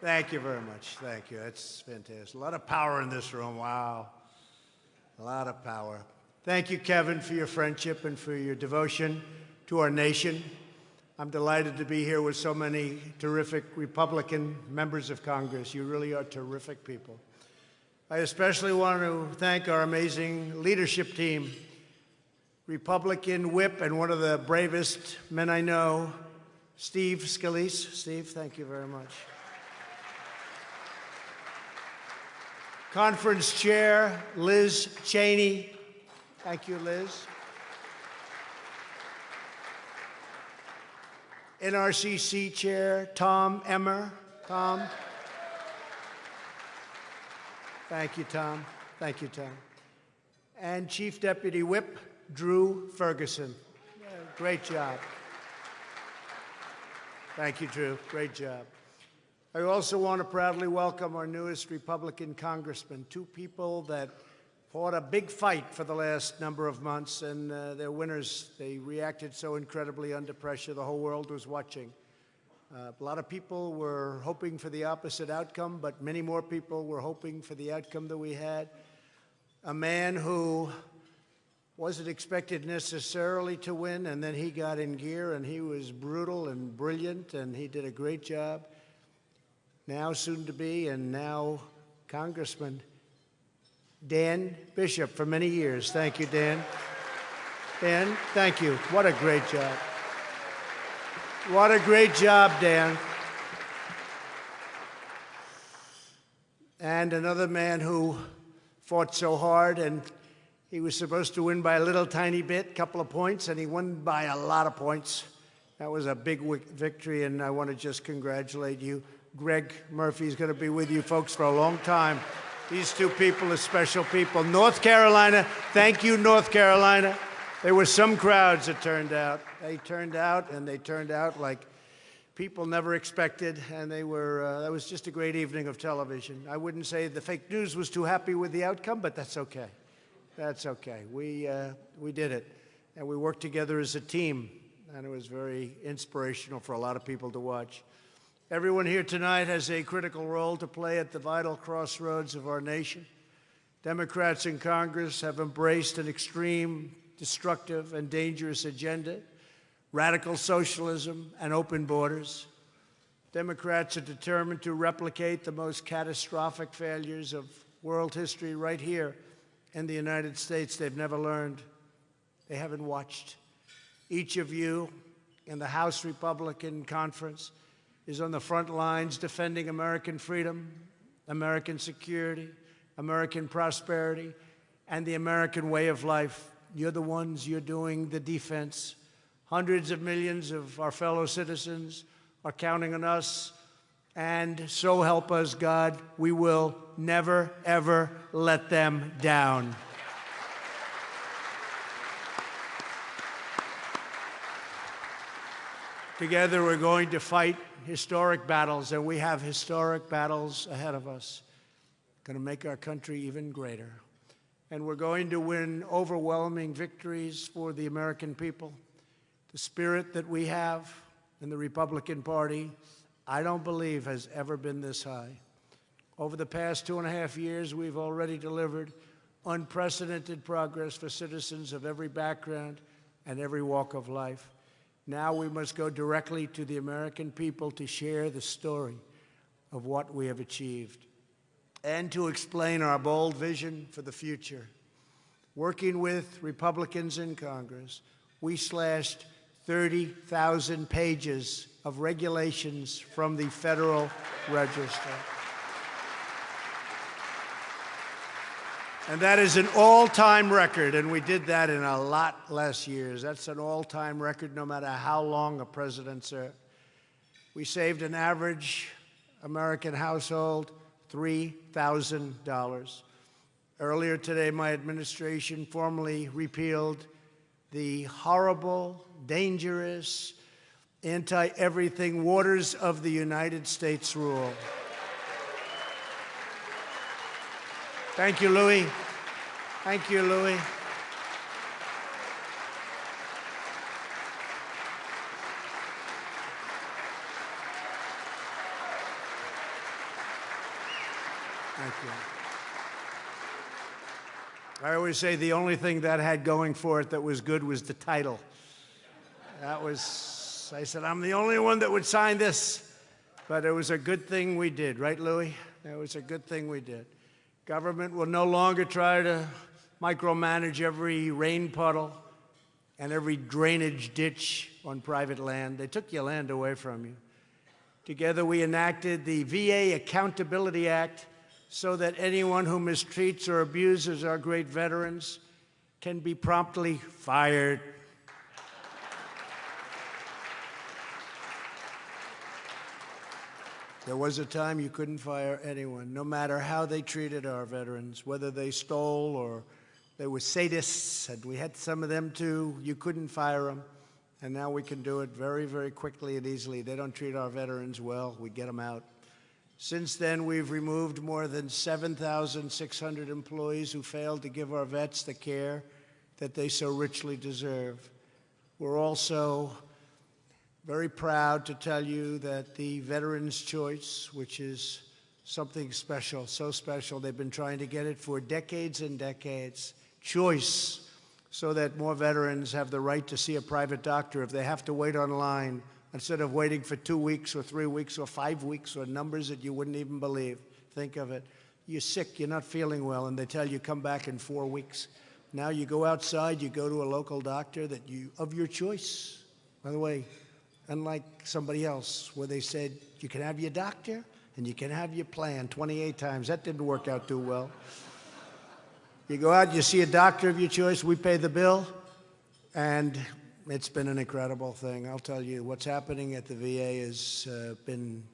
Thank you very much. Thank you. That's fantastic. A lot of power in this room. Wow. A lot of power. Thank you, Kevin, for your friendship and for your devotion to our nation. I'm delighted to be here with so many terrific Republican members of Congress. You really are terrific people. I especially want to thank our amazing leadership team, Republican whip and one of the bravest men I know, Steve Scalise. Steve, thank you very much. Conference Chair Liz Cheney. Thank you, Liz. NRCC Chair Tom Emmer. Tom. Thank you, Tom. Thank you, Tom. And Chief Deputy Whip Drew Ferguson. Great job. Thank you, Drew. Great job. I also want to proudly welcome our newest Republican congressman, two people that fought a big fight for the last number of months, and uh, they're winners. They reacted so incredibly under pressure. The whole world was watching. Uh, a lot of people were hoping for the opposite outcome, but many more people were hoping for the outcome that we had. A man who wasn't expected necessarily to win, and then he got in gear, and he was brutal and brilliant, and he did a great job now soon to be, and now Congressman Dan Bishop for many years. Thank you, Dan. Dan, thank you. What a great job. What a great job, Dan. And another man who fought so hard and he was supposed to win by a little tiny bit, a couple of points, and he won by a lot of points. That was a big victory, and I want to just congratulate you. Greg Murphy is going to be with you folks for a long time. These two people are special people. North Carolina, thank you, North Carolina. There were some crowds that turned out. They turned out, and they turned out like people never expected, and they were, uh, that was just a great evening of television. I wouldn't say the fake news was too happy with the outcome, but that's okay. That's okay. We, uh, we did it, and we worked together as a team, and it was very inspirational for a lot of people to watch. Everyone here tonight has a critical role to play at the vital crossroads of our nation. Democrats in Congress have embraced an extreme, destructive, and dangerous agenda, radical socialism and open borders. Democrats are determined to replicate the most catastrophic failures of world history right here in the United States. They've never learned. They haven't watched. Each of you in the House Republican Conference is on the front lines defending American freedom, American security, American prosperity, and the American way of life. You're the ones, you're doing the defense. Hundreds of millions of our fellow citizens are counting on us, and so help us God, we will never, ever let them down. Together, we're going to fight historic battles, and we have historic battles ahead of us. Going to make our country even greater. And we're going to win overwhelming victories for the American people. The spirit that we have in the Republican Party, I don't believe has ever been this high. Over the past two and a half years, we've already delivered unprecedented progress for citizens of every background and every walk of life. Now we must go directly to the American people to share the story of what we have achieved and to explain our bold vision for the future. Working with Republicans in Congress, we slashed 30,000 pages of regulations from the Federal Register. And that is an all-time record, and we did that in a lot less years. That's an all-time record no matter how long a president served. We saved an average American household $3,000. Earlier today, my administration formally repealed the horrible, dangerous, anti-everything waters of the United States rule. Thank you, Louis. Thank you, Louis. Thank you. I always say the only thing that had going for it that was good was the title. That was, I said, I'm the only one that would sign this. But it was a good thing we did, right, Louis? It was a good thing we did. Government will no longer try to micromanage every rain puddle and every drainage ditch on private land. They took your land away from you. Together, we enacted the VA Accountability Act so that anyone who mistreats or abuses our great veterans can be promptly fired. There was a time you couldn't fire anyone, no matter how they treated our veterans, whether they stole or they were sadists, and we had some of them too. You couldn't fire them. And now we can do it very, very quickly and easily. They don't treat our veterans well. We get them out. Since then, we've removed more than 7,600 employees who failed to give our vets the care that they so richly deserve. We're also very proud to tell you that the Veterans Choice, which is something special, so special, they've been trying to get it for decades and decades, choice, so that more veterans have the right to see a private doctor if they have to wait online instead of waiting for two weeks or three weeks or five weeks or numbers that you wouldn't even believe. Think of it. You're sick, you're not feeling well, and they tell you come back in four weeks. Now you go outside, you go to a local doctor that you of your choice. By the way, unlike somebody else where they said you can have your doctor and you can have your plan 28 times. That didn't work out too well. You go out, you see a doctor of your choice, we pay the bill, and it's been an incredible thing. I'll tell you, what's happening at the VA has uh, been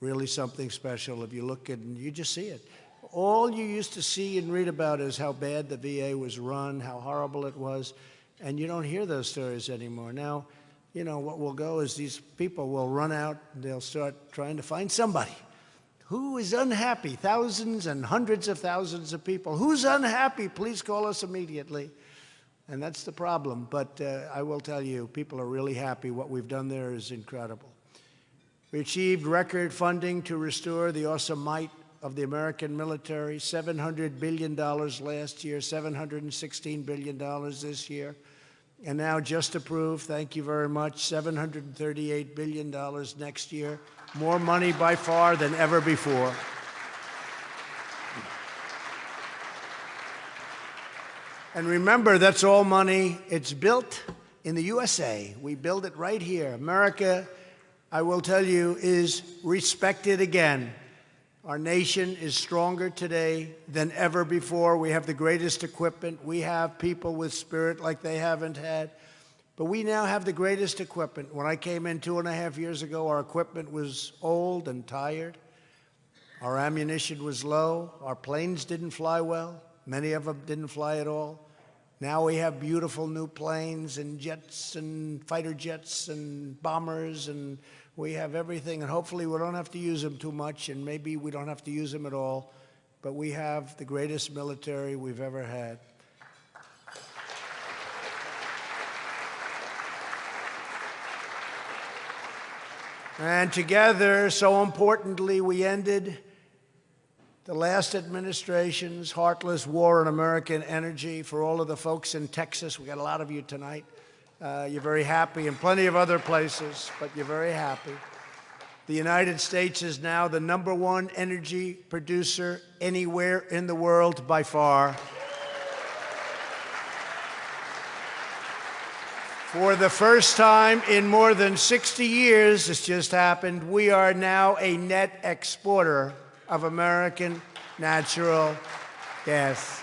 really something special. If you look at and you just see it. All you used to see and read about is how bad the VA was run, how horrible it was, and you don't hear those stories anymore. Now, you know, what will go is these people will run out they'll start trying to find somebody who is unhappy, thousands and hundreds of thousands of people. Who's unhappy? Please call us immediately. And that's the problem. But uh, I will tell you, people are really happy. What we've done there is incredible. We achieved record funding to restore the awesome might of the American military, $700 billion last year, $716 billion this year. And now just approved, thank you very much, $738 billion next year. More money by far than ever before. And remember, that's all money. It's built in the USA. We build it right here. America, I will tell you, is respected again. Our nation is stronger today than ever before. We have the greatest equipment. We have people with spirit like they haven't had. But we now have the greatest equipment. When I came in two and a half years ago, our equipment was old and tired. Our ammunition was low. Our planes didn't fly well. Many of them didn't fly at all. Now we have beautiful new planes and jets and fighter jets and bombers and we have everything, and hopefully we don't have to use them too much, and maybe we don't have to use them at all. But we have the greatest military we've ever had. And together, so importantly, we ended the last administration's heartless war on American energy for all of the folks in Texas. We got a lot of you tonight. Uh, you're very happy in plenty of other places, but you're very happy. The United States is now the number one energy producer anywhere in the world by far. For the first time in more than 60 years, this just happened, we are now a net exporter of American natural gas.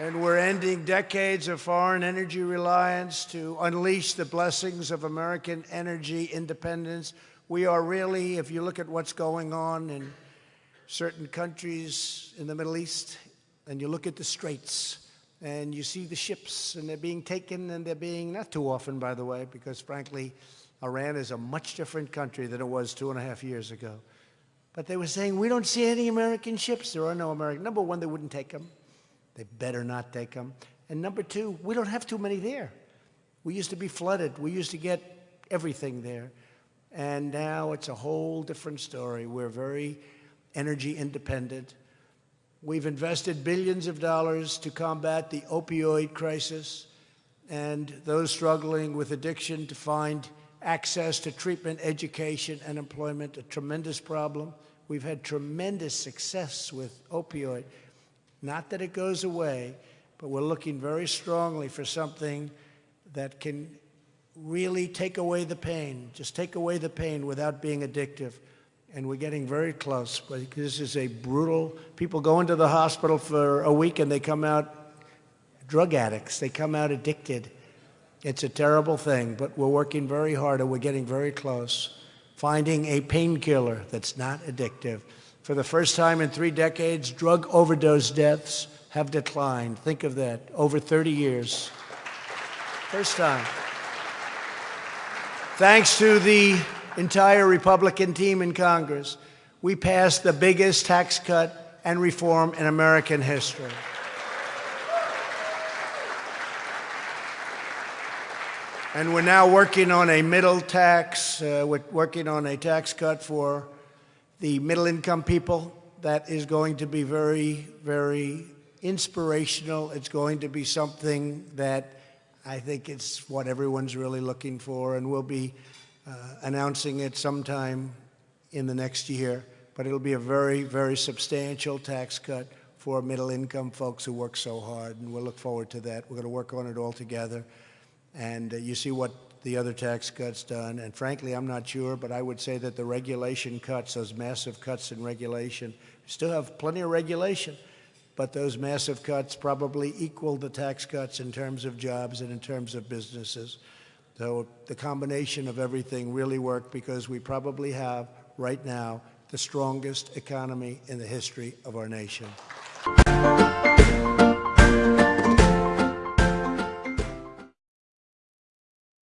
And we're ending decades of foreign energy reliance to unleash the blessings of American energy independence. We are really, if you look at what's going on in certain countries in the Middle East, and you look at the straits, and you see the ships, and they're being taken, and they're being, not too often, by the way, because frankly, Iran is a much different country than it was two and a half years ago. But they were saying, we don't see any American ships. There are no American. Number one, they wouldn't take them. They better not take them. And number two, we don't have too many there. We used to be flooded. We used to get everything there. And now it's a whole different story. We're very energy independent. We've invested billions of dollars to combat the opioid crisis and those struggling with addiction to find access to treatment, education, and employment, a tremendous problem. We've had tremendous success with opioid. Not that it goes away, but we're looking very strongly for something that can really take away the pain, just take away the pain without being addictive. And we're getting very close, but this is a brutal, people go into the hospital for a week and they come out drug addicts. They come out addicted. It's a terrible thing, but we're working very hard and we're getting very close. Finding a painkiller that's not addictive. For the first time in three decades, drug overdose deaths have declined. Think of that, over 30 years. First time. Thanks to the entire Republican team in Congress, we passed the biggest tax cut and reform in American history. And we're now working on a middle tax, uh, we're working on a tax cut for the middle income people that is going to be very, very inspirational. It's going to be something that I think it's what everyone's really looking for, and we'll be uh, announcing it sometime in the next year. But it'll be a very, very substantial tax cut for middle-income folks who work so hard, and we'll look forward to that. We're going to work on it all together. And uh, you see what the other tax cuts done. And frankly, I'm not sure, but I would say that the regulation cuts, those massive cuts in regulation, still have plenty of regulation, but those massive cuts probably equal the tax cuts in terms of jobs and in terms of businesses. So the combination of everything really worked because we probably have right now the strongest economy in the history of our nation.